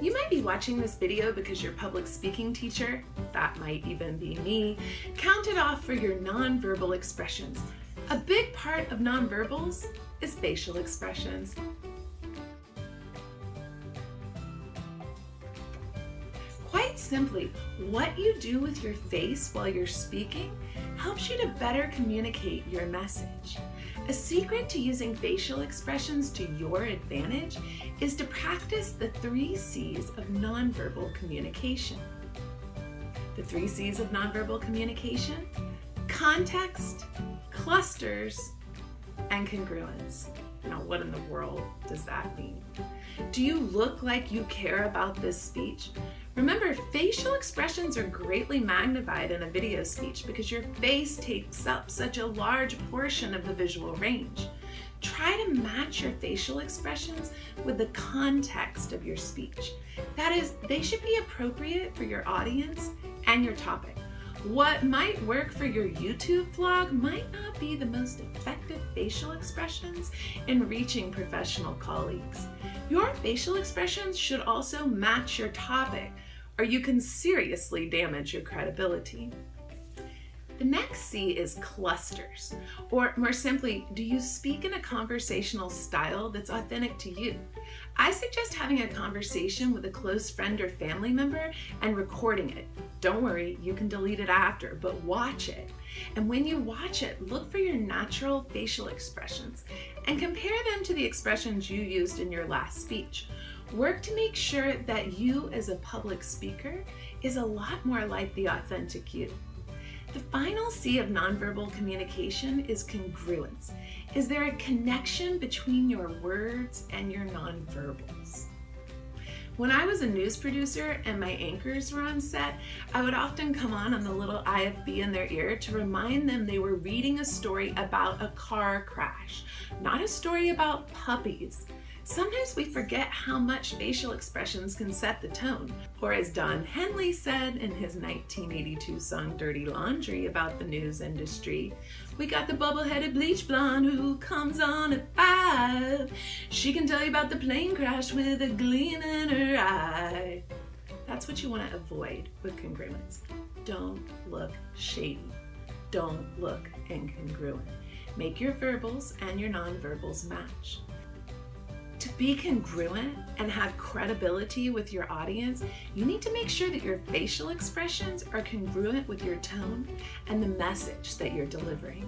You might be watching this video because your public speaking teacher, that might even be me, counted off for your nonverbal expressions. A big part of nonverbals is facial expressions. Quite simply, what you do with your face while you're speaking helps you to better communicate your message. A secret to using facial expressions to your advantage is to practice the three C's of nonverbal communication. The three C's of nonverbal communication, context, clusters, and congruence. Now, what in the world does that mean? Do you look like you care about this speech? Remember, facial expressions are greatly magnified in a video speech because your face takes up such a large portion of the visual range. Try to match your facial expressions with the context of your speech. That is, they should be appropriate for your audience and your topic. What might work for your YouTube vlog might not be the most effective facial expressions in reaching professional colleagues. Your facial expressions should also match your topic or you can seriously damage your credibility. The next C is clusters, or more simply, do you speak in a conversational style that's authentic to you? I suggest having a conversation with a close friend or family member and recording it. Don't worry, you can delete it after, but watch it. And when you watch it, look for your natural facial expressions and compare them to the expressions you used in your last speech. Work to make sure that you as a public speaker is a lot more like the authentic you. The final C of nonverbal communication is congruence. Is there a connection between your words and your nonverbals? When I was a news producer and my anchors were on set, I would often come on on the little IFB in their ear to remind them they were reading a story about a car crash, not a story about puppies. Sometimes we forget how much facial expressions can set the tone. Or as Don Henley said in his 1982 song Dirty Laundry about the news industry, we got the bubble-headed bleach blonde who comes on at five. She can tell you about the plane crash with a gleam in her eye. That's what you want to avoid with congruence. Don't look shady. Don't look incongruent. Make your verbals and your nonverbals match. To be congruent and have credibility with your audience, you need to make sure that your facial expressions are congruent with your tone and the message that you're delivering.